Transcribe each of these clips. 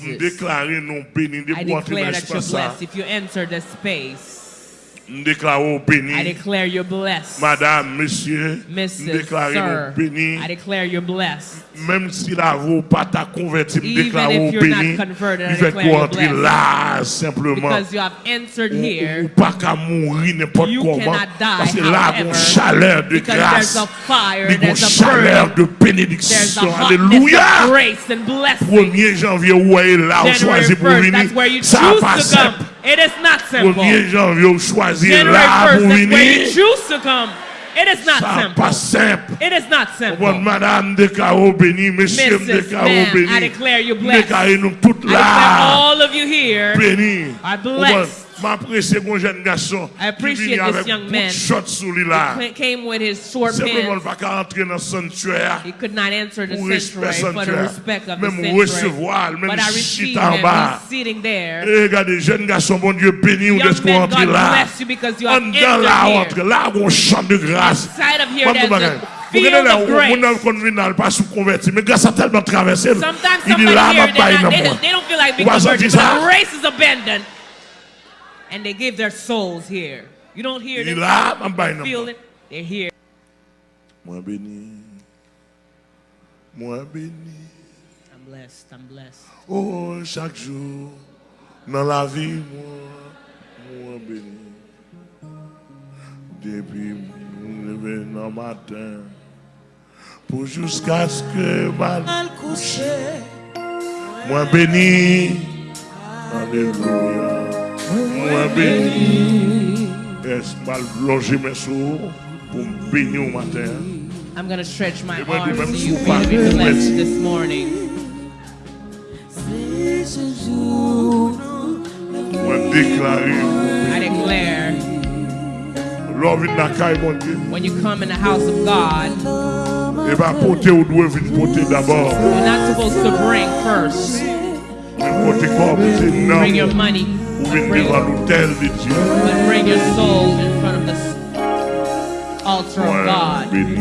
M deklare nou beni de I declare that you're blessed. If you enter the space, M deklare ou beni. I declare you're blessed. Madame, monsieur, m Mrs. deklare nou Sir, beni. I declare you're blessed. Même si la roue pas ta converti, m Even deklare if ou you're not beni. converted, I Il fait declare qu'on you're entre blessed. là, simplement. Because you have entered Ou, ou here, pas qu'à mourir n'importe you comment. cannot die, Parce que là, il y a une however, chaleur de because grâce. there's a fire, Il y a une there's a chaleur burning, de there's a bénédiction. hotness Alléluia. of grace and blessing. 1er janvier, où est là, on January choisit pour 1st, venir. that's where you Ça choose pas to simple. come. It is not simple. 1er janvier, January là 1st, pour that's you choose to come. It is not Ça simple. pas simple. It is not Bon, simple. madame déclare au béni, monsieur Mrs. au Man, béni. I declare you blessed. Déclare nous toutes I declare all of you here Béni. are blessed. M'apprécie mon jeune garçon. I appreciate qui vient this avec young bout de man. shot sous lui là. He came with his short Simplement, il pants. va pas entrer dans le sanctuaire. He could not answer the Pour respect sanctuary for the sanctuaire. respect of the Même sanctuary. recevoir, même But I received chita en him. bas. He's sitting there. Et regardez, jeune garçon, bon Dieu, béni ou Young de ce qu'on man, entre God là. bless you because you have En dedans là, on entered entre là, on chante de grâce. Inside of here, Pas there's de bagage. a Vous field regardez là, of on grace. n'a convenu pas sous converti, mais grâce a tellement traversé. Sometimes Il dit somebody là, here, ma they're paille not, non they, moi. they don't feel like being Vous avez converted, senti but ça? And they give their souls here. You don't hear them non feel moi. it. They're here. Moi béni. Moi béni. I'm blessed. I'm blessed. Oh, chaque jour, dans la vie, moi, moi béni. Depuis me lever dans le matin, pour jusqu'à ce que mal couche. Moi béni. Alléluia. Moi béni. Est-ce mal longer mes sous pour me bénir au matin? I'm going to stretch my arms to you for you to be blessed this morning. I declare, L'homme vient dans la caille, mon Dieu. when you come in the house of God, Et va porter ou doit venir porter d'abord. you're not supposed to bring first. Mais porter quoi porter non. Bring your money, Ou but venir bring, devant l'autel de Dieu. but bring your soul in front of the altar of God. béni.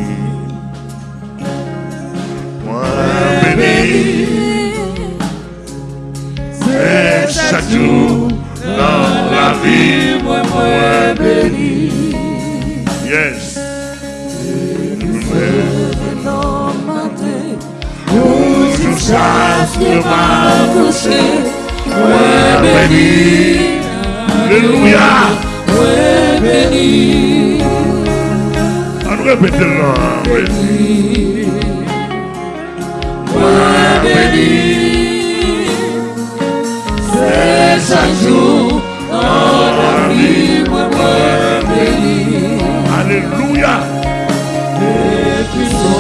Moi béni. Et chaque jour dans la vie, moi béni. Yes. Jusqu'à ce que ma coucher, moi béni. Alléluia. On répète le nom. béni. Moi béni. C'est chaque jour dans la vie, moi béni. Alléluia. Moi béni. Moi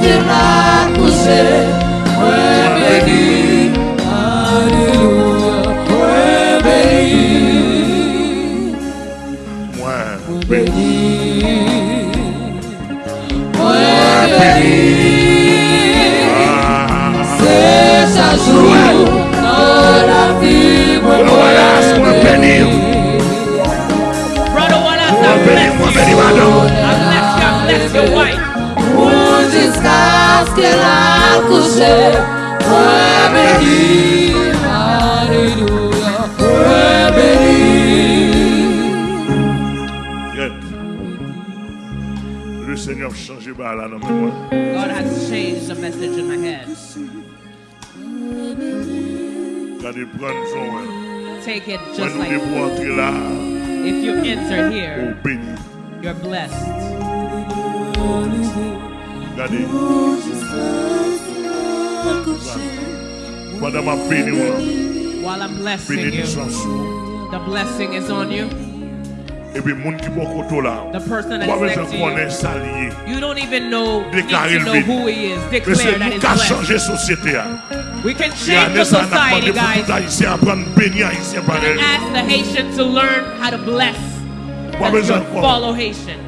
béni. Ah. Sua Jusqu'à ce qu'elle a couché, moi béni, Alléluia, moi béni. Yes. Le Seigneur changé par là dans moi. God has changed the message in my head. Regardez, prendre son. hein. Take it just nous like devons entrer là, if you enter here, you're blessed. Regardez. Pendant ma béni, While I'm blessing you, the blessing is on you. Et puis, moun qui bon koto là. The person that's next to you, you don't even know, need to know who he is. Declare that he's blessed. changé la société. hein. We can change the année, ça n'a pas society, guys. tout haïtien apprendre à bénir haïtien We can ask the Haitian to learn how to bless. And to follow Haitian.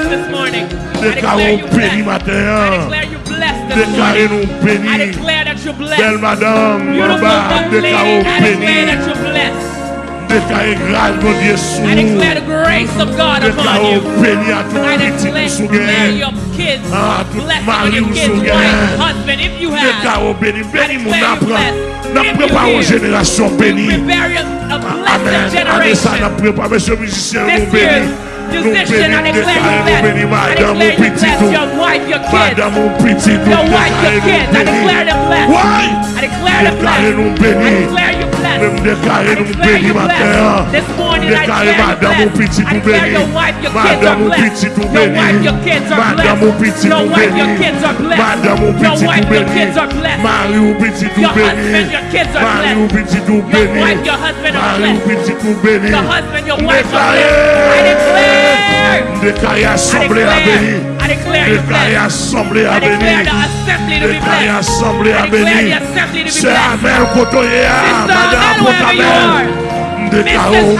morning. I declare Déclare you béni blessed. I matin. declare you blessed this morning. I declare that you're blessed. madame, Beautiful Baba, young lady, déclare I declare béni. that you're blessed. Déclarez grâce, mon Dieu, sous I declare the grace of God upon you. à tout I petit declare, sous declare your kids, Ah, tout blessing mari your ou kids, sous wife, gain. husband, if you have. Déclare béni, béni mon declare you blessed. N'a If you une hear, génération You bénie. prepare a Amen. blessed Année ça, n'a generation. préparé, monsieur musicien, This nous year, bénis. Nous musician, I declare you blessed. I declare you blessed, your wife, your kids, Madame, mon petit your wife, your kids. I declare them blessed. Ouais. I declare them blessed. I declare you blessed. I declare you blessed. This morning I declare you blessed. I declare your wife, your kids are blessed. Your wife, your kids are blessed. Your wife, your kids are blessed. Your wife, your kids are blessed. Marie, mon petit tout Your husband, your kids are blessed. Your wife, your husband are blessed. petit tout béni. Your husband, your wife are blessed. I declare. Déclarez assemblée à béni. Déclarez assemblée à béni. Déclarez assemblée à béni. C'est Amen pour toi, Madame pour ta mère. Déclarez-nous.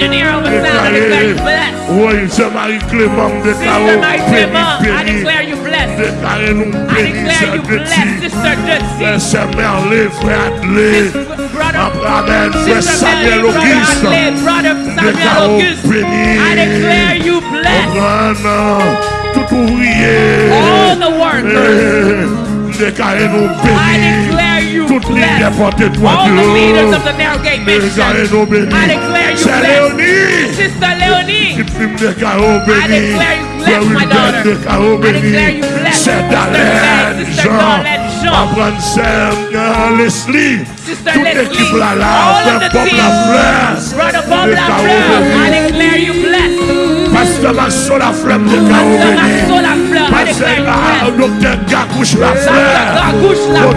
Engineer the sound, I declare you blessed. Oui, c'est Marie-Clément, Sister déclarons Mary béni, Clement, I declare you blessed. I declare you blessed. Sister Frère Dutzy. Sœur Merlé, frère Adlé. Brother, Amen, frère Sister Samuel Melly, Brother Auguste. Adlai, Brother Samuel Déclarons Auguste. béni. I declare you blessed. Abraham, tout ouvrier. All the workers. Eh, Déclarez-nous I béni. declare you Toutes les blessed. porte-toi All the Dieu. leaders of the Narrowgate Mission. Déclarez-nous béni. I declare you C'est blessed. Léonie. Sister Leonie. Qui filme déclarons I béni. declare you blessed, Frère my Wilbert, daughter. déclarons I declare béni. you blessed. C'est Sister Darlene, Meg, Sister Jean. Darlene, Jean. Apprendre Sœur Leslie. Sister Toute Leslie. l'équipe là, là. All Frère of the Bob team. Lafleur. Brother Bob Déclarons Lafleur. béni. I declare you blessed. Pasteur Maxo Lafleur, déclarons Pastor béni. Maxo Lafleur. I declare you Pasteur blessed. Docteur Gakouche Dr. Lafleur. Gagouche Lafleur.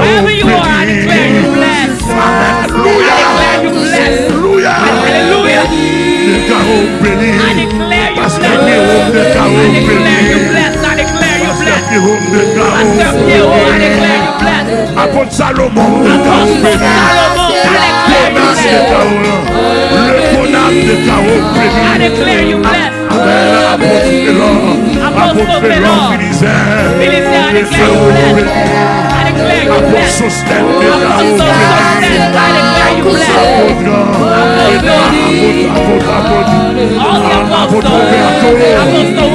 Wherever you are, I declare you blessed. I declare you blessed. Alléluia. Hallelujah. Déclarons béni. I declare you Pasteur blessed. Pierrot, I déclarons declare you béni. blessed. I declare you Apostle déclarons béni. Sostène, I declare you blessed. All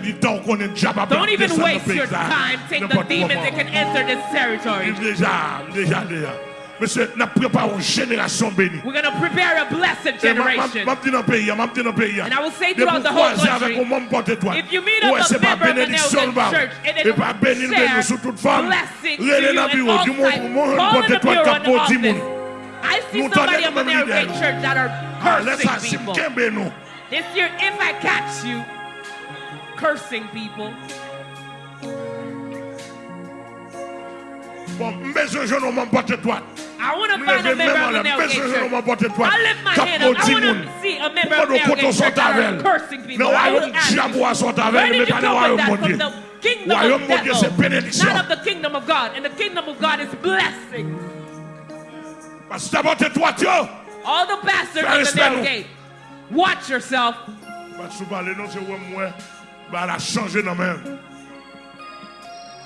du temps qu'on est déjà pas Don't even waste your time. Take the demons that can enter this territory. We're gonna prepare a blessed generation. And I will say throughout the whole country, if you meet up Ouais, a member of the Nelson. Church and toute femme. blessing to you and all types. Call in the bureau in the office. I see somebody t'en of the avons Church that are cursing people. This year, if I catch you cursing people, I want to find a member of the Nelgate Church. I lift my hand up. I want to see a member of the Nelgate Church that cursing people. I you, where did you come with that from the kingdom of devil, not of the kingdom of God. And the kingdom of God is blessing. Pastor, all the bastards in the narrow gate. Watch yourself.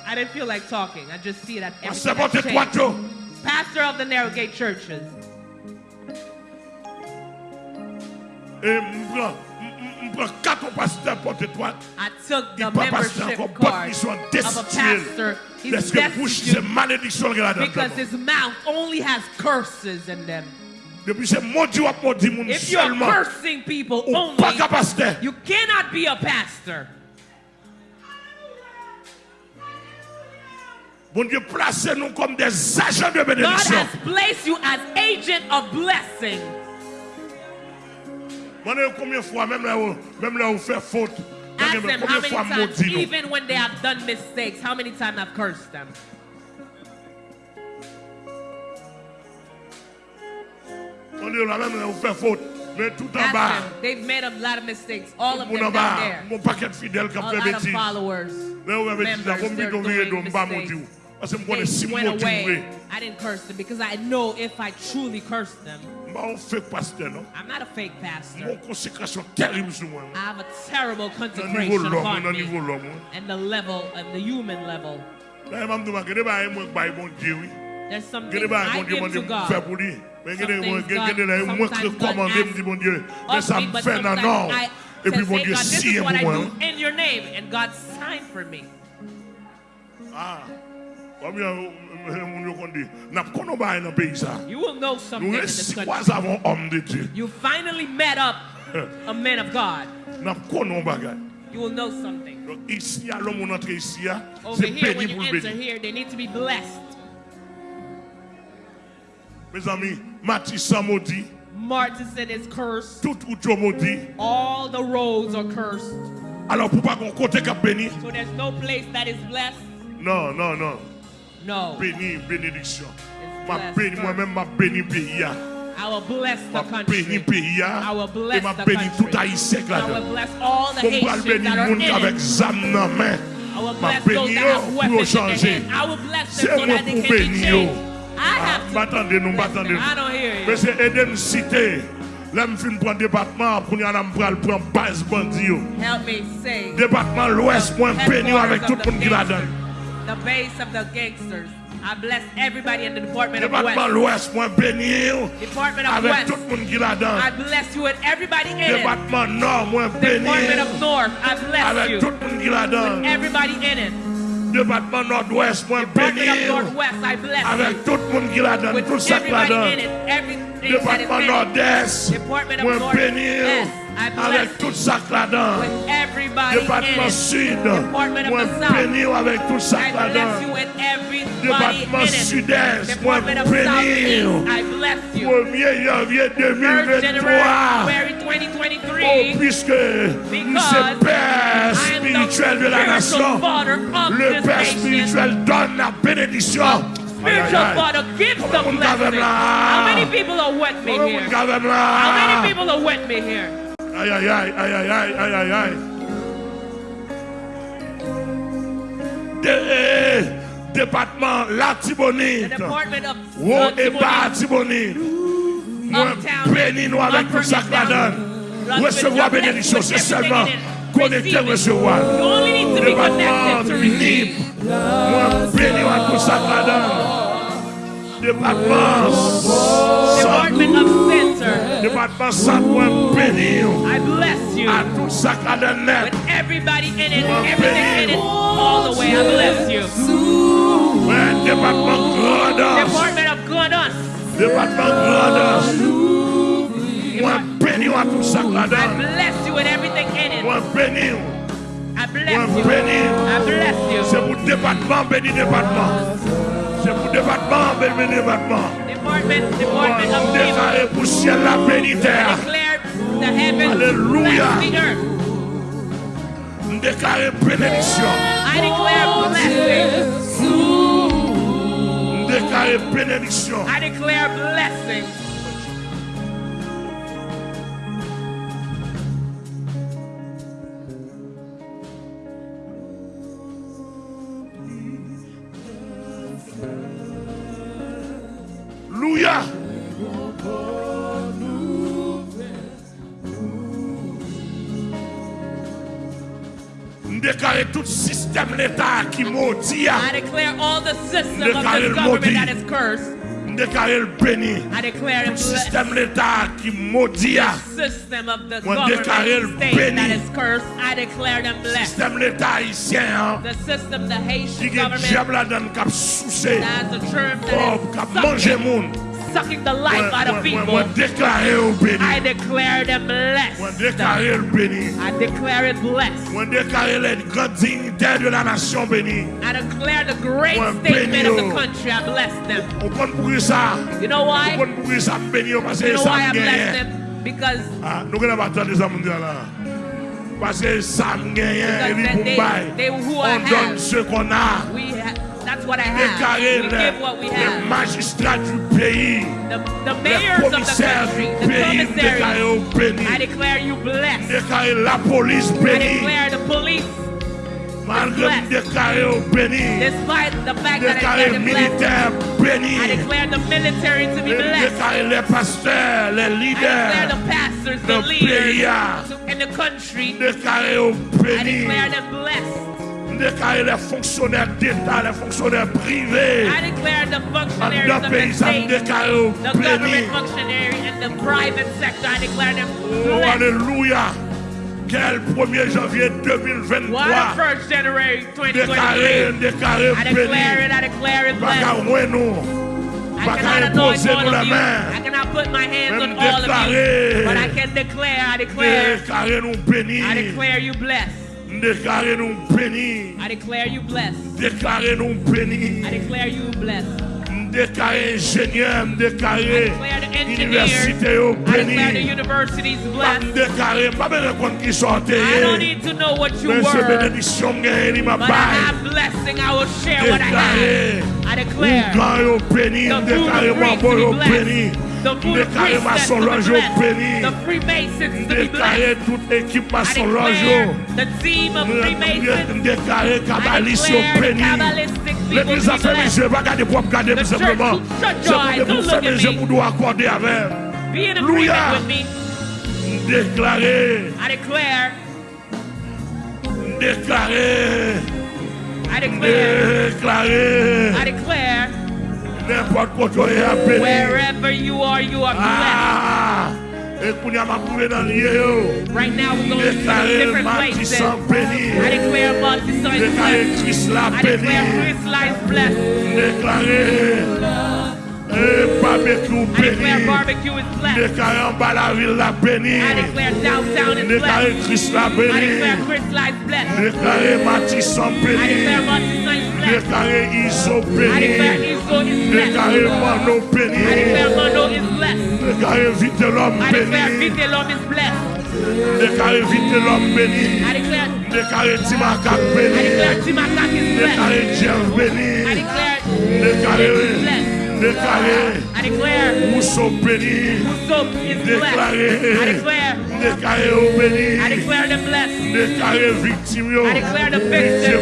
I didn't feel like talking. I just see that everything has. Pastor of the Narrow Gate Churches. I took the membership card of a pastor. He's because his mouth only has curses in them. Depuis c'est maudit moun If you're seulement. cursing people Ou pas only, pasteur. you cannot be a pastor. Bon Dieu, placez nous comme des agents de God bénédiction. has placed you as agent of blessing. Combien de fois, même là où, même là où fait faute, Ask them how many times, maudit nous. even when they have done mistakes, how many times I've cursed them. They've made a lot of mistakes. All of them down there. A lot of followers. Members, mistakes. They went away. I didn't curse them because I know if I truly curse them, I'm not a fake pastor. I have a terrible consecration upon me and the level and the human level. There's something I give to God. God, sometimes God asks me, but sometimes I say, God, this is what I do in your name. And God signed for me. Ah. You will know something. You finally met up a man of God. You will know something. Over here, when you enter here, they need to be blessed. Mes amis, Mathis sans maudit, Martin said it's cursed. tout route maudit. All the roads are cursed. Alors, pour pas qu'on côté qui béni, So there's no place that is blessed. non, non, non. No. Béni, bénédiction. Ma béni, moi-même, ma béni pays. I will bless the country. I will bless the country. I will bless all the Haitians that are in it. I will bless those that have pour weapons in their hand. I will bless them so that they can be yo. changed. M'attendez, nous m'attendez. Monsieur, aidez-moi citer. Là, je viens prendre département pour nous aller prendre base bandit. Département l'Ouest, moi, béni avec tout le monde qui l'a donné. The base of the gangsters. I bless everybody in the Department of West. Department of West, Department of West. Tout moun ki la dan. I bless you and everybody in it. Department Nord, Department of North, I bless you. Avec tout moun ki la dan. With everybody in it. département nord-ouest, moi béni avec tout le monde qui l'a donné, tout ça qui l'a donné. Département nord-est, moi béni. avec tout ça là-dedans. Département Sud, moi béni avec tout ça là-dedans. Département Sud-Est, moi béni. 1er janvier 2023. Oh, puisque nous sommes Père spirituel de la nation, le Père spirituel donne la bénédiction. spiritual father gives the blessing. How many people are with me here? How many people are with me here? aïe, aïe, aïe, aïe, aïe, aïe, aïe, aïe. De, département La Tibonite. Haut et bas Tibonite. Moi, bénis-nous avec tout ça que la donne. Recevoir bénédiction, c'est seulement connecter, recevoir. Département Nip. Moi, bénis avec tout ça que la. Département Département centre, moi, bénis I bless you. à tout ça que la. With everybody in it, everything in it, all the way. I bless you. Ouais, département Grand'Anse. Department of Goodness. Département ça la I bless you with everything in it. I bless you. I bless C'est you. pour département, béni département. C'est pour département, béni département department, department of. Declare the heaven Declare. I declare blessing. I declare blessing. Système l'État qui maudit. I declare all the system of Declare this le government maudit. that is cursed. Déclare le béni. I declare it Tout blessed. système l'État qui maudit. System of the Moi, déclare le government state béni. that is cursed. I declare them blessed. Système l'État haïtien. hein, The system, the Qui Haitian est government, diable là-dedans qui a soucé. has a germ Oh, qui a that mangé is moun. Sucking, the life out of people. déclare au béni. I declare them blessed. I declare it blessed. Moi, déclare les grandes dignitaires de la nation bénie. I declare the great statement of the oh. country. I bless them. On prend pour ça. You know why? prend pour ça béni parce You know why I bless them? Because Ah, nous n'avons pas attendre les hommes. Parce que ça me gagne et puis Because they- they who On donne ce qu'on a. that's what I have. We give what we les magistrats du pays. The, the mayors of the country, the commissaries. I declare you blessed. La police I declare the police, Malgré au béni. despite the fact that declare them blessed, militaire béni. I declare the military to be blessed. Déclarer les pasteurs, les I declare the pastors, the the leaders in the country. Déclarer au I declare them blessed. Déclarer les fonctionnaires d'État, les fonctionnaires privés. I declare the functionaries of the state, déclare the government functionary, and the private sector. I declare them Oh, alléluia. Quel 1er janvier What 2023. a first January Déclaré, 2023. déclaré I declare béni. it, I declare it Baka blessed. oué nous. I cannot anoint all of you. I cannot put my hands on all of you. But I can declare, I declare. I declare you blessed. Déclaré nous béni. I declare you blessed. Déclaré nous béni. I declare you blessed. Déclaré ingénieur, engineer. université au I declare the béni. universities Pas blessed. déclaré, pas besoin qu'on qui sortait. I don't need to know what you Mais ce were, bénédiction gagne, il m'a but I bail. have blessing. I will share what I Déclaré. have. I declare. Ougan yo béni, déclaré, moi, priests bon to yo béni. The food of Déclaré priests to maçonage be yo blessed. béni. The Freemasons Déclaré blessed. toute équipe I maçonage declare yo. the team of Freemasons. Déclaré I kabbaliste yo declare the béni. L'église a les blessed. yeux, pas garder pour regarder The tout simplement. C'est pour vous don't look fermez at les yeux pour nous accorder avec. Be in Hallelujah. agreement with wherever you are, you are blessed. Ah, et qu'on y a ma coulée dans le lieu. yo. Right now, we're going to Déclaré different places. I declare Martissant is blessed. I declare béni. Chris life blessed. Déclaré eh, barbecue I declare béni. barbecue is blessed. Déclaré en bas la ville la béni. I declare downtown is Déclaré blessed. Christ la I declare béni. Chris life blessed. Déclaré Martissant I declare béni. Martissant is blessed. Déclaré Iso I declare béni. Iso is blessed. Déclaré Mano I declare béni. Mano is blessed. Déclaré Vite l'homme I declare béni. Vitelom is blessed. Déclaré Vite l'homme béni. I declare, Déclaré Timakak I béni. declare Timakak is blessed. Déclaré Jeff I béni. Déclaré, James is blessed. déclaré I declare Mousseau béni. Soap is blessed. I declare, Déclaré au béni. I declare them blessed. Déclaré victime. I declare the victim.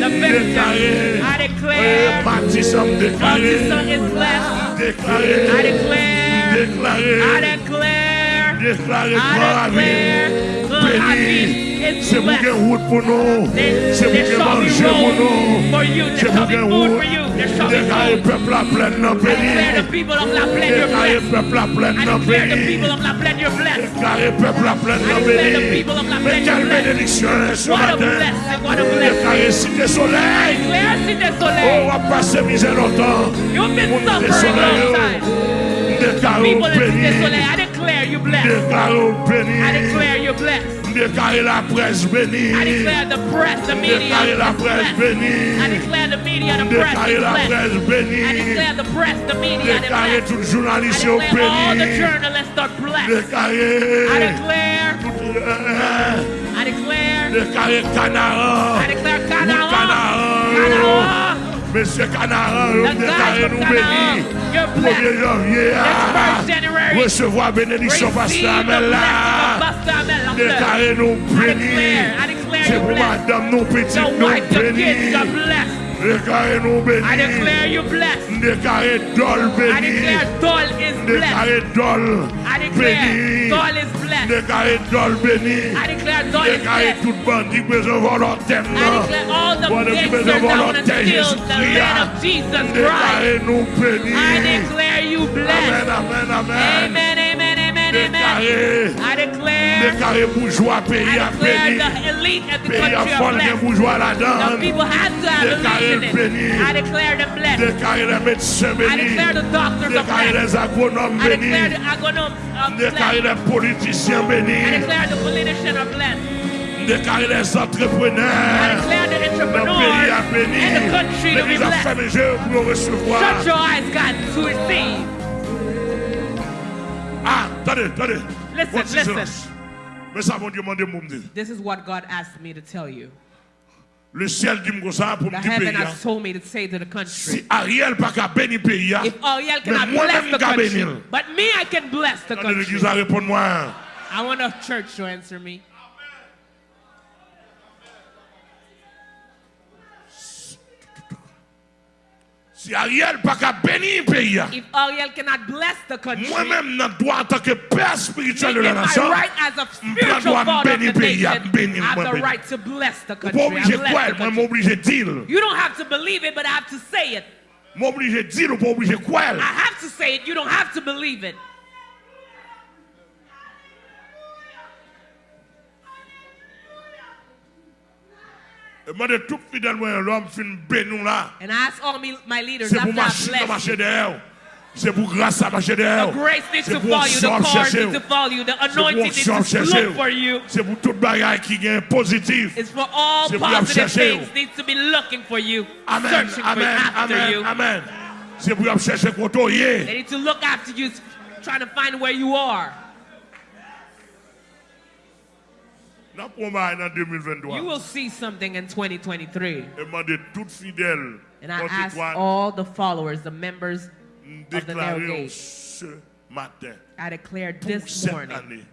The victim. Déclaré. I declare eh, Baptisme déclaré. Martissant is blessed. Déclaré. I declare, Déclaré. I declare, Déclaré I declare, I Béni. C'est pour qu'un route pour nous. C'est pour there qu'un shall be manger pour nous. road for you. C'est pour shall be qu'un food route. for you. There shall be Déclaré food. peuple à pleine non I declare the béni. people of La Plaine, you're Déclaré blessed. peuple à pleine I non declare the béni. people of La Plaine, you're blessed. Déclaré peuple à pleine I non declare the béni. people of La Mais Plaine, quelle bénédiction ce matin. blessing, what a blessing. Déclaré cité soleil. Oh, on va passer misère longtemps. You've been suffering soleil, long time. Déclaré People in Cité. Soleil, I declare you blessed. I declare you blessed. Déclaré la presse bénie. I declare the press, the media Déclaré la presse blessed. I declare the media, the press Déclaré la blessed. presse I declare the press, the media, the tout I declare all the journalists are blessed. Déclaré. I declare, euh, I declare, Déclaré Canara. I declare. Canara, Canara, Monsieur Canaran, The nous guys déclarons from nous Canaan, bénis. 1er janvier, ah, recevoir bénédiction pasteur là. Ah. Déclarer nous bénis. C'est pour madame, nous petits, nous bénis. Are blessed. Déclarez nous bénis. I declare you blessed. Déclarez Dol I declare Dol is blessed. Déclarez Dol I declare béni. Dol is blessed. Déclarez Dol béni. I declare Dol is Déclarez blessed. tout bandit besoin volontaire. I declare all the Voilà qui gangsters besoin that want to volontaire steal Jésus the land of Jesus Christ. Déclarez nous bénis. I declare you blessed. Amen, amen, amen. Amen, I declare, bourgeois pays à béni. the elite of the Pays à fond, blessed. bourgeois là-dedans. people have to have Déclarez elite béni. I declare them blessed. Les médecins I bénis. declare the doctors are Déclarez blessed. les agronomes I declare the agronomes are Déclarez blessed. les politiciens bénis. declare the politicians are blessed. Les I entrepreneurs. declare the Le pays à béni. and the country to be L'église a fermé les yeux pour recevoir. Shut your eyes, God, to receive. Mon Dieu, mon Dieu. This is what God asked me to tell you. Le ciel dit comme The heaven has told me to say to the country. Si Ariel pas qu'à bénir pays, If Ariel cannot bless the country, but me, I can bless the country. l'église a répondu moi. I want a church to answer me. Si Ariel pas qu'à bénir pays, If Ariel cannot bless the country, moi-même, dans droit en tant que père spirituel de la nation, right as a spiritual father of the nation, I have the right to bless the country. I obligé bless quoi, the moi country. m'obligé dire. You don't have to believe it, but I have to say it. Ou quoi. I have to say it. You don't have to believe it. And I ask all me, my leaders C'est pour after I machine à bless marcher you. C'est pour grâce à marcher derrière. The grace needs C'est to pour follow you. The onction cars chercher. to follow you. The C'est pour anointing needs to chercher. look for you. C'est pour toute bagaille qui est positif. It's for all C'est pour positive chercher. needs to be looking for you, Amen, searching for you, amen, amen, you. amen. C'est pour chercher hier. They need to look after you, trying to find where you are. N'a pas mal dans 2023. You will see something in 2023. Et moi, de tout fidèle, And I ask all the followers, the members, of the narrow gate. I declare this morning,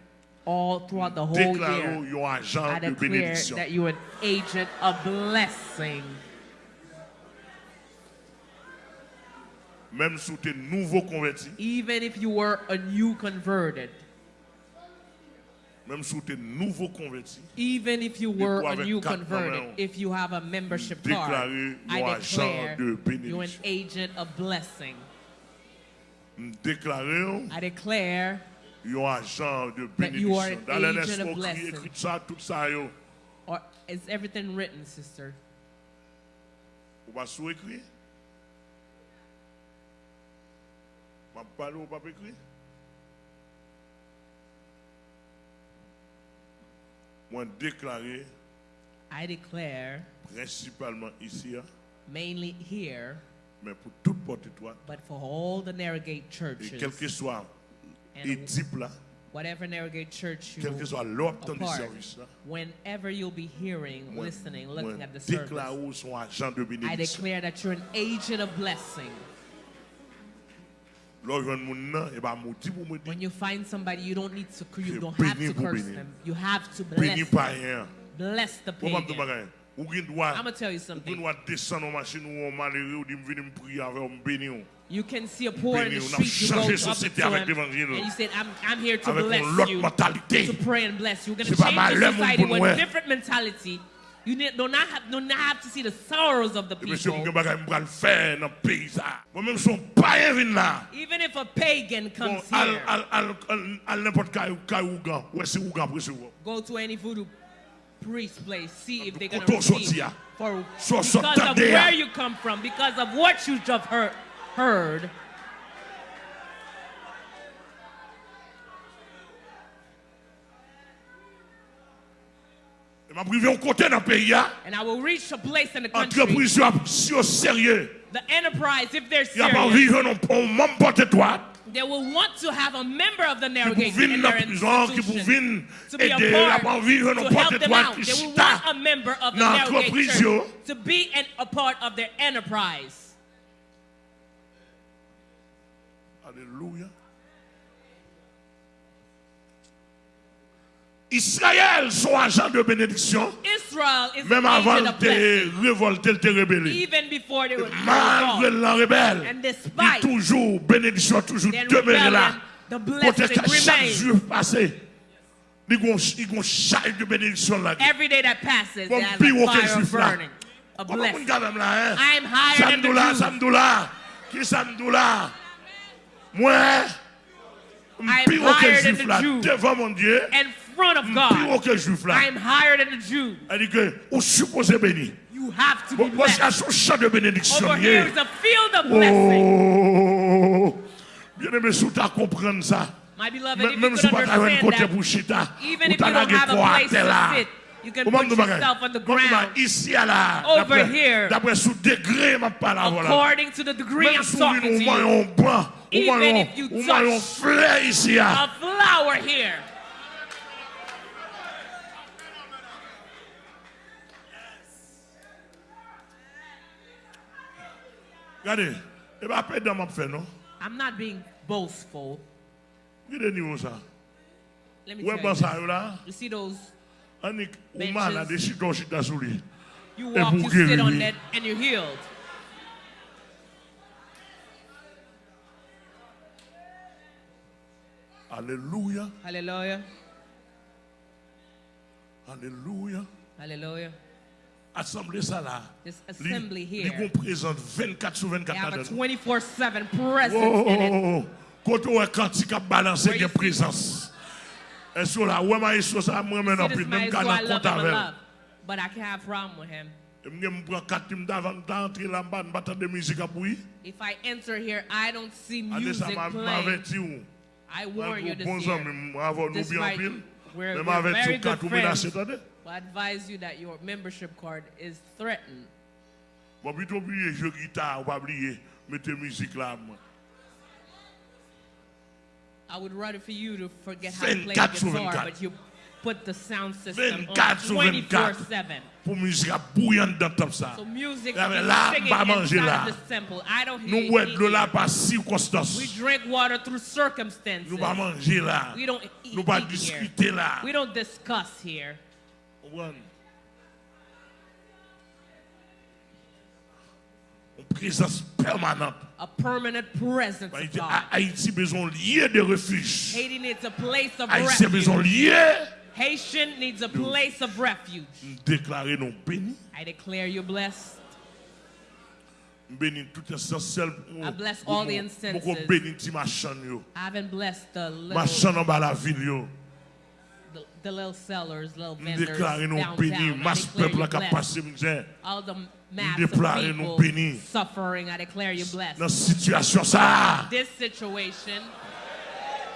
all throughout the whole year, I declare that you're an agent of blessing. Même sous tes nouveaux convertis, Even if you were a new converted, even if you were a new converted, if you have a membership card, I declare you're an agent of blessing. I declare un agent de That you are an agent of blessing. écrit ça, tout ça, yo. Or is everything written, sister? Ou pas sous écrit? Ou pas parler ou pas écrit? Moi, déclarer, I declare, principalement ici, hein, mainly here, mais pour toute porte-étoile, but for all the Narrowgate et churches, quel que soit là, whatever Narrowgate church you quel que soit du service là, whenever you'll be hearing, moi, listening, looking at the service, I declare that you're an agent of blessing. When you find somebody, you don't need to, you Je don't have bénis to pour curse bénir. them. You have to béni bless pas them. rien. Bless the Pour moi, je pagan. dis, ou gen droit, I'm gonna tell you ou gen something. droit descendre en machine ou en malheureux, ou dit, me venir me prier avec, ou me bénir. You can see a poor in the Béni, on a street, you go changé up to société avec him, l'évangile. and you said, I'm, I'm here to Avec bless une autre you, mentalité. to pray and bless you. We're going C'est to pas change mal, the le monde society pour with nous, a hein. different mentality. You need, do, not have, do not have to see the sorrows of the people. mwen bagay mwen pral fè nan pays sa. Mwen mèm son payen vin la. Even if a pagan comes here, go to any voodoo priest place, see if they're going to receive for because of where you come from, because of what you just heard. heard. And I will reach a place in the country. Entreprise yo ap si yo serye. The enterprise, if they're serious, rive nan pon mèm pote toat. They will want to have a member of the pour in their la prison, qui pour institution. To be a part, to help them out. They will want a member of the narrowgate church to be an, a part of their enterprise. Alléluia. Israël sont agents de bénédiction, Israel is même an avant agent of de blessing, révolter, de rebelle. even before they were Malgré called. la rebelle, And il despite toujours, bénédiction toujours their demeuré là. rebellion, the Côté blessing que chaque remains. jour passé, ils ont ils ont charge de bénédiction là. Every day that passes, Comme there's plus a haut que fire juif là. burning, a Comment on blessing. quand même là, hein? I am higher than the Samdoula, Jews. Samdoula. Qui Samdoula? Moi, I'm higher than the Jew. Devant mon Dieu. In front of God. I'm higher than the Jew. Elle dit que vous supposez béni. You have to be bon, blessed. Voici un champ de bénédiction. Over here is a field of blessing. Oh, bien-aimé, si tu as compris ça, même si tu n'as pas un côté pour chita, tu n'as pas un côté pour chita, have a quoi à place terre là. to sit, you can put yourself on the ground ici à là, Over here. d'après sous degré, ma parole. voilà. according to the degree I'm talking to you. un blanc, on Even if you on voit un touch ah. A flower here. Regardez, et pas perdre dans ma fait, non? I'm not being boastful. Regardez niveau ça. Let me tell you. You see those? On est, Benches. on m'a là, des chitons, chita sous lui. You walk, you sit on that, and you're healed. Alléluia, Hallelujah. alléluia. Hallelujah. Assemblée ça là. This assembly li here. gon présente 24 sur They 24 have a là-dedans. 24-7 Oh, presence oh, in it. oh, oh. Quand on est quantique à balancer, Where il y a you see- présence. Et sur là, ouais, mais sur ça, moi, See, maintenant, this puis man même is quand who on I love compte him and avec. love. But I can't have a problem with him. Je me prends quatre teams d'avant d'entrer là, bas battre de musique à bruit. If I enter here, I don't see Allez, ça music m'a playing. averti ou. I warn you this Bon year. amis, avant nous This bien en might- pile. we're- Mais we're m'a averti very ou quatre good ou menacé, friends. attendez. Well, I advise you that your membership card is threatened. Bon, plutôt oublier jouer guitare, ou pas oublier, mettez musique là. moi. I would rather for you to forget how to play guitar, 24. but you put the sound system 24 sur on 24. 24-7. Pour musique à bouillante dans ça. So music Là, là, pas manger là. the temple. I don't hear Nous boire de là par We drink water through circumstances. Nous pas manger là. We don't eat, Nous pas discuter là. We don't discuss here. Comprendre? Présence permanente. A permanent presence of Haïti, God. Ha- Haïti besoin lieu de refuge. Haiti needs a place of Haïti besoin refuge. lieu Haitian needs a place of refuge. déclarer non béni. I declare you blessed. Béni tout essentiel. I bless all the incenses. Pour béni ti machan yo. I haven't blessed the little, Machan en bas la ville yo. the, the little sellers, little vendors Déclarer non béni. peuple misère. All the mass déclarer nous bénis. Suffering, I declare you blessed. Dans situation ça. This situation.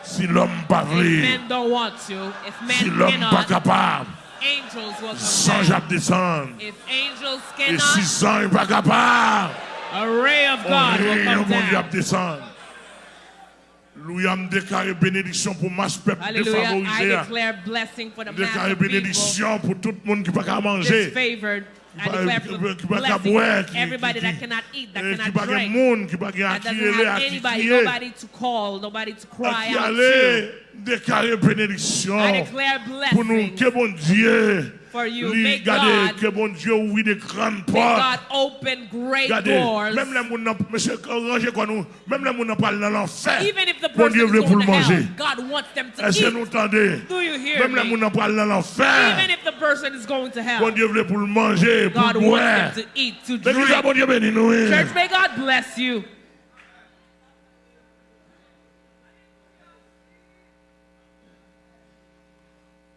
Si l'homme pas vle, don't want to, if men si l'homme pas capable, Sanj ap desan E si sanj pa kapar Orey yon moun ap desan Louya m dekare benediksyon pou mas pep defavorize Dekare benediksyon pou tout moun ki pa ka manje I declare qui for pas- qui pas qu'à blessing boire, for qui- everybody that cannot eat, that eh, cannot drink. monde, qui pas qu'à That doesn't have anybody, nobody to call, nobody to cry out to. Aller déclarer bénédiction. I declare Pour nous, blessing. que bon Dieu, For you. lui, May regardez, God- que bon Dieu ouvre des grandes May portes. God open great Regardez, doors. même les gens, monsieur, rangez quoi nous, même les gens parlent dans l'enfer. Even if the Bon person Dieu is veut pour going le to manger. hell, God wants them to Est-ce que eat. nous entendez? Do you hear Même les me? gens parlent dans l'enfer. Even if the person is going to Bon hell, Dieu veut pour le manger, pour God le wants boire. them to eat, to L'église, drink. bon Dieu béni nous. hein. Church, may God bless you.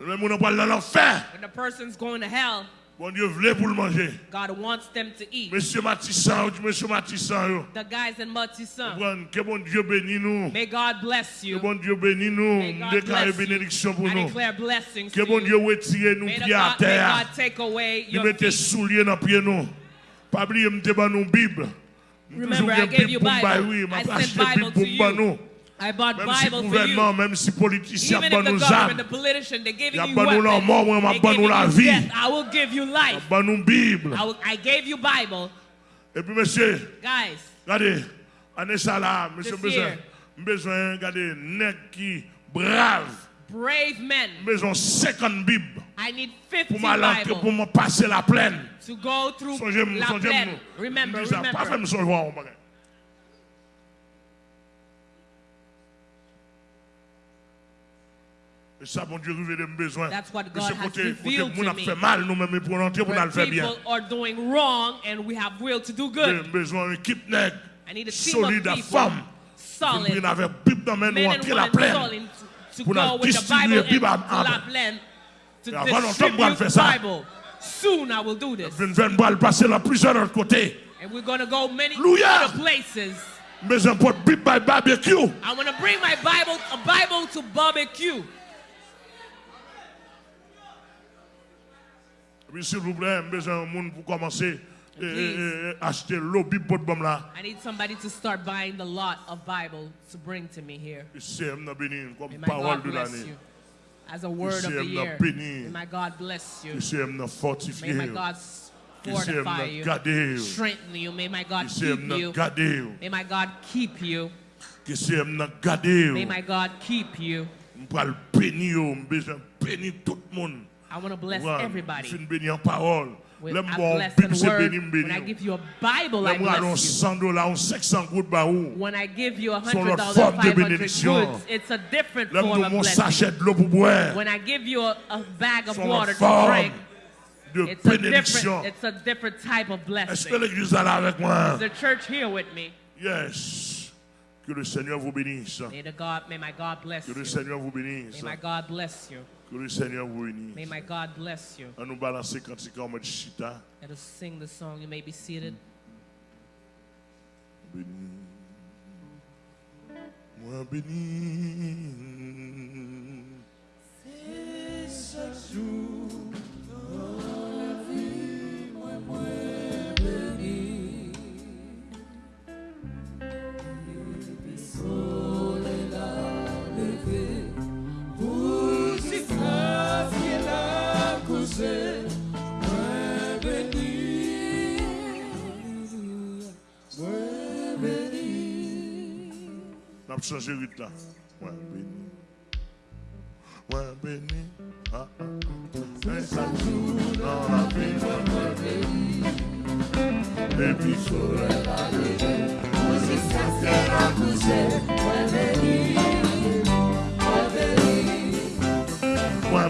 Le moun an pal nan l'enfer. When the person's going to hell. Bon Dieu vle pou l'manger. God wants them to eat. Monsieur Matissan, monsieur Matissan yo. The guys in Matisan. Bon, que bon Dieu bénisse nous. May God bless you. Que bon Dieu bénisse nous. Déclare bénédiction pour nous. Declare blessings que bon Dieu retire nous pieds à terre. May God take away your feet. Mette souliers dans pieds nous. Pas oublier m'te ban nous Bible. Remember, I gave you Bible. I sent Bible to you. Mèm si gouvernement, mèm si politisyen ban nou zan, ya ban nou la mò, mèm a ban nou la vi, ya ban nou Bible. E pi mèsyè, gade, anè sa la, mèsyè mbezwen, mbezwen gade nek ki brav, mbezwen sekon Bib, pou mè lanke, pou mè pase la plèn. Sonje mè, sonje mè, mè sa pa fè mè sonjwa ou mè gen. ça, bon Dieu, de mes besoins. That's what Et God ce côté, côté, to a fait mal, nous-mêmes, pour rentrer, pour nous le faire bien. people are doing wrong and we have will to do J'ai good. besoin d'une équipe nègre, solide à femme, qui solid, avec Bible dans main, nous entrer la plaine. solid to, to Pour go la with the distribuer Bible à- La Plaine avant longtemps, ça. Bible. Soon I will do this. Veine balle passer là plusieurs autres côtés. And we're going to go many other places. Mais un pot Bible by barbecue. I'm going to bring my Bible, a Bible to barbecue. S'il vous plaît, j'ai besoin d'un monde pour commencer et acheter l'eau Bible pour là. I need somebody to start buying the lot of Bible to bring to me here. C'est béni comme parole de l'année. As a word of the year. May my God bless you. May my God fortify you. Strengthen you. May my God keep you. May my God keep you. May my God keep you. Le bénir. J'ai besoin de bénir tout le monde. I want to bless Je everybody. suis béni en parole. With a Bible, word. When I give you a Bible, I bless you. 100 dollars, ou 500 gouttes bah où. When I give you a hundred dollars, five hundred goods, it's a different form of blessing. sachet de l'eau pour. When I give you a, a bag of water to drink, it's a different, it's a different type of blessing. l'église est là avec? Is the church here with me? Yes. Que le Seigneur vous bénisse. May the God, may my God bless Que le you. Seigneur vous May my God bless you. Que le Seigneur vous May my God bless you. On nous balancer quand c'est en mode chita. Let us sing the song. You may be seated. Béni. Moi béni. On a changé rythme là. Moi béni. Moi béni. Ah, ah, ah. Un chaque jour dans la vie. Moi béni. Et puis soleil a levé. Moi béni. Moi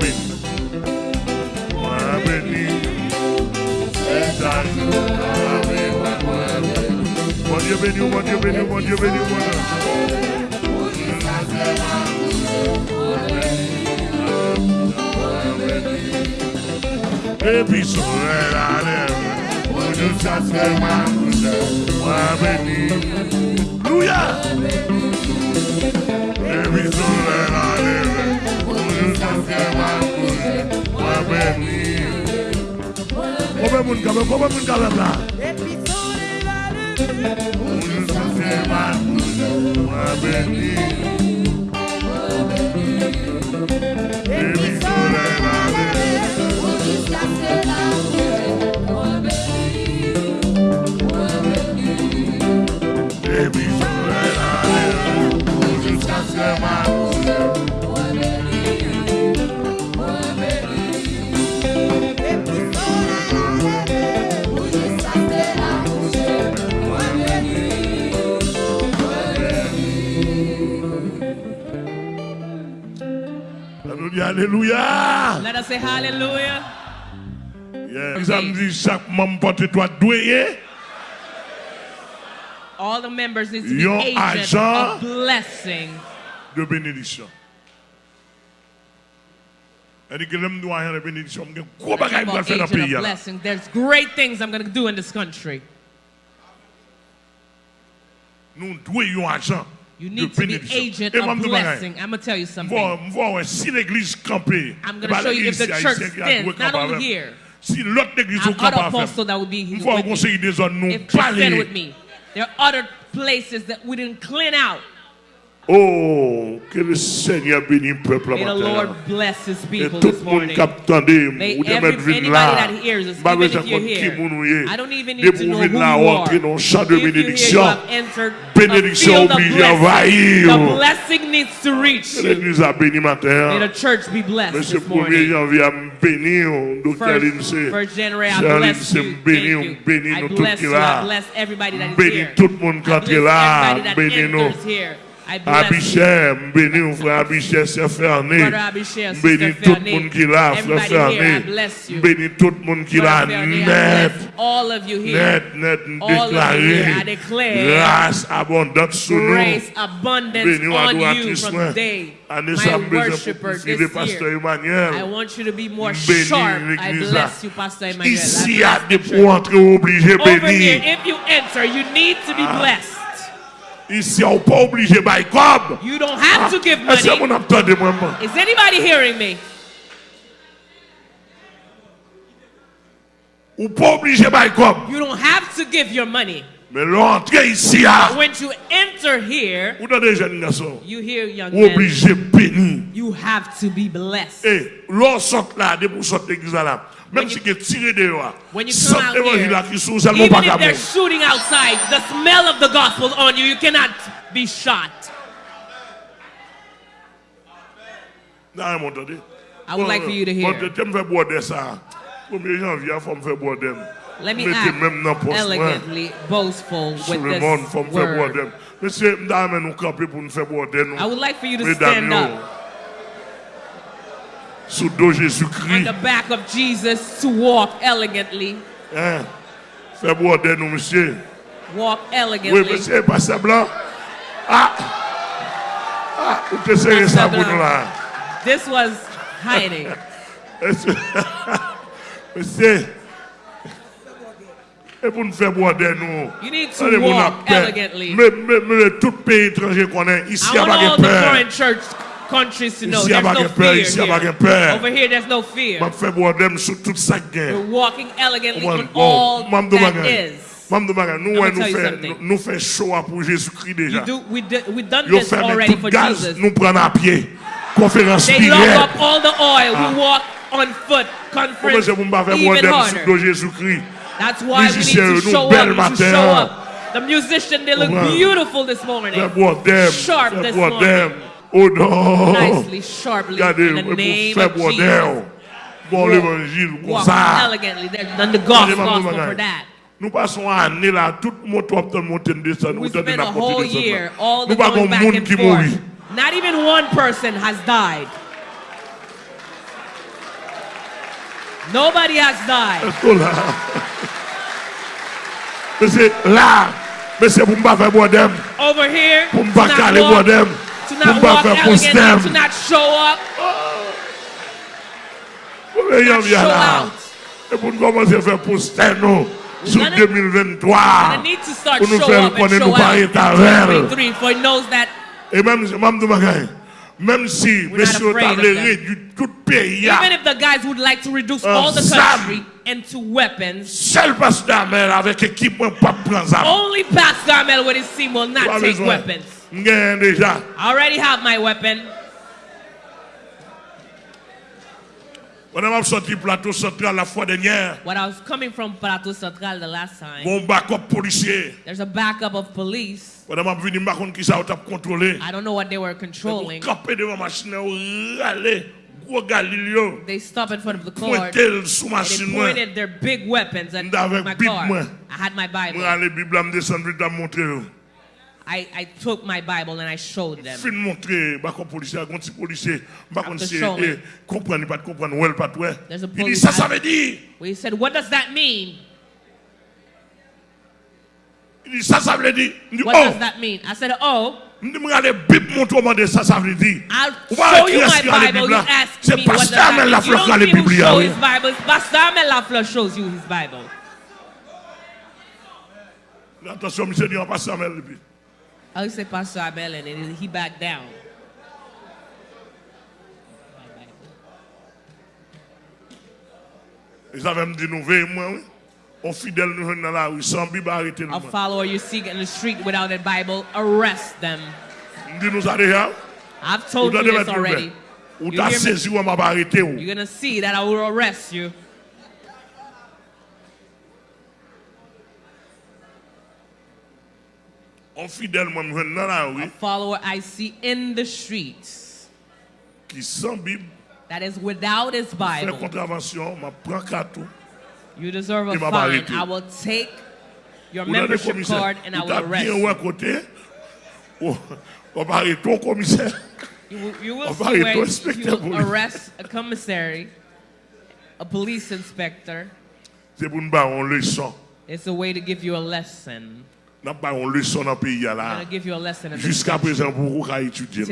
Moi béni. Moi béni. C'est un Koube moun kabe, koube moun kabe bla Moun sase man kouze, wabe ni Ebi sole la le Moun sase la. le Alléluia. Let us say hallelujah. Yeah. Ça me dit chaque membre porte toi doué. All the members need to be Your agent. of blessing. de bénédiction. Elle dit que l'homme doit avoir une bénédiction. Il y a un gros bagage pour About faire dans le agent pays. of là. There's great things I'm going to do in this country. Nous devons agent You need to be agent of moi, je dis blessing. I'm going to tell you something. Je vois si l'église campée. I'm going to show you if the church stands, not only here. Si l'autre église au camp other à apostles faire. that would be Il with faut me. conseiller des zones nous If they stand with me, there are other places that we didn't clean out. Oh, que le Seigneur bénisse le peuple May the matin. Lord bless his Et people tout this le monde morning. qui attendait, May ou de every- mettre vin anybody là, that hears us, pas even besoin if you're qu'on qui here, moun ou ye. I don't even need De to pour know venir who là, you entrer are. dans le champ de If you're here, you bénédiction. have entered Bénédiction a field of oblige blessing. envahir. The blessing needs to reach you. L'église a béni May matin. the church be blessed Monsieur this 1er morning. janvier, a béni, docteur First, Lindsay. first January, I Cher bless Lindsay, you. béni, Thank you. béni I nous tout bless qui you. là. I bless everybody that is Béni here. tout le monde qui I entre bless là. everybody that Béni nous. Enters here. I bless you. Abichère, béni frère Abichère, c'est Ferné. Brother Abichère, Sister Béni tout le Ferné. monde qui là, frère Everybody here, I Ferné. bless you. Béni tout le monde qui là, Brother Ferné, I net. bless all of you here. Net, net, All of you déclaré. here, I declare Grâce abondante sur nous. Grace, abundance Béni ou on you adoratrice, from moi. today. Année My ça, besoin worshiper pour this pasteur year. Emmanuel. I want you to be more Béni sharp. I l'église bless là. you, Pastor Emmanuel. I Ici, il y bless a des the pour church. entrer obligé Over here, béni. if you enter, you need to be blessed. On n'est pas obligé by cob. You don't have to give money. vous moi? moi? Is anybody hearing me? Ou pas obligé by cob. You don't have to give your money. Mais l'entrée ici, When you enter here, ou dans des jeunes garçons, you hear young men, you have to be blessed. Et l'on sort là, de pour sortir l'église là. Même When si you- tu tiré dehors, sans come out évangile là here, qui sous seulement even if they're shooting outside, the smell of the gospel on you, you cannot be shot. Non, vous m'entendez? I would like for you to hear. Bon, tu me fais boire de ça. 1er janvier, il faut me faire boire d'elle. Let me act même dans le poste, moi. elegantly boastful with le monde, il faut me this word. d'elle. Monsieur, dame, nous camper pour nous faire boire d'elle. I would like for you to stand up sous dos on Jésus-Christ. the back of Jesus to walk elegantly. Hein? Faire boire d'elle, nous, monsieur. Walk Oui, elegantly. monsieur, pasteur blanc. Ah! Ah, vous te serrez ça pour nous là. This was hiding. Monsieur. Et pour nous faire boire nous. You need to Allez, walk elegantly. Mais, mais, mais tout pays étranger est, ici, il I n'y a want pas all de peur. Countries to know Ici, there's no fear ici, y a pas de here. Over here, there's no fear. Je fais boire d'elle sur tout ça qui est. We're walking elegantly on all that is. Mam do bagay. Nous, I'ma ouais, tell you something. nous, nous fait show up pour Jésus-Christ déjà. You do, we did, we done Yo this ferme already tout for gaz, Jesus. nous prenons à pied. They lock up all the oil. Ah. We walk on foot. Conference c'est pour me faire boire even harder. That's why we need to show up. Show up. The musician, they look beautiful this morning. Fais boire d'elle. Sharp this morning. Oh non. Nicely, sharply, Regardez, in the name of Jesus. Bon Walk- Walk elegantly. There's done the gospel, gospel for that. Nous passons une année là, tout le monde top de monter descendre. We nous tentons spent a whole year, all the Nous pas going back monde and qui forth. mourit. Not even one person has died. Nobody has died. Est-ce là? Mais c'est là, mais c'est pour ne faire boire Over here, pour to not caler boire to not walk faire elegantly, to not show up, Pour les not show out. Et pour nous commencer à faire poster nous, sur gonna- 2023. And I need to start Pour nous faire up and connaître show nous pas out in 2023, for he knows that. Et même, même de bagaille, même si, not messieurs, afraid of t'avez them. réduit tout pays, even if the guys would like to reduce Uh, all the country into weapons, seul pasteur Amel avec équipement pas prendre only Pastor Amel with his team will not take weapons. I already have my weapon. On a sorti plateau central la fois dernière. When I was coming from Plateau Central the last time, Bon backup policier. there's a backup of police. On a venu ma compte qui ça. I don't know what they were controlling. Campé devant machine ou râler. Gros Galileo. They stopped in front of the car. Pointel sous and They pointed their big weapons at my car. I had my Bible. I, I took my Bible and I showed them. Fin montre, bakon polise, bakon ti polise, bakon se, e, eh, kompren, pat kompren, ou el pat we. Il dit, sa sa ve di. We said, what does that mean? Il dit, sa sa ve di. What does oh. that mean? I said, oh. Mdi mgade bib mwoto mwande sa sa vle di. I'll show you my Bible, you ask me what does that mean. You don't give him show his Bible, Pastor Amel Lafleur shows you his Bible. Attention, monsieur dit, on passe Amel Lafleur. I say Pastor Abel and then he backed down. Ils avaient me dit, nous veillons, moi, oui. On fidèle, nous dans la rue, sans Bible, arrêtez nous. A follower you seek in the street without a Bible, arrest them. Dit, nous a déjà. I've told you this already. Ou t'as saisi ou m'a arrêté. ou. You're gonna see that I will arrest you. A follower I see in the streets qui sans Bible, that is without his Bible. contravention, m'a prend. You deserve a Il m'a pas fine. I will take your membership card and I will arrest you. côté. ou- On va arrêter ton commissaire. You will, you will On see where you will arrest a commissary, a police inspector. C'est pour nous faire une leçon. It's a way to give you a lesson. Nous pas une leçon dans le pays I'm là. gonna give you a lesson. in this Jusqu'à country. présent, pour vous étudier.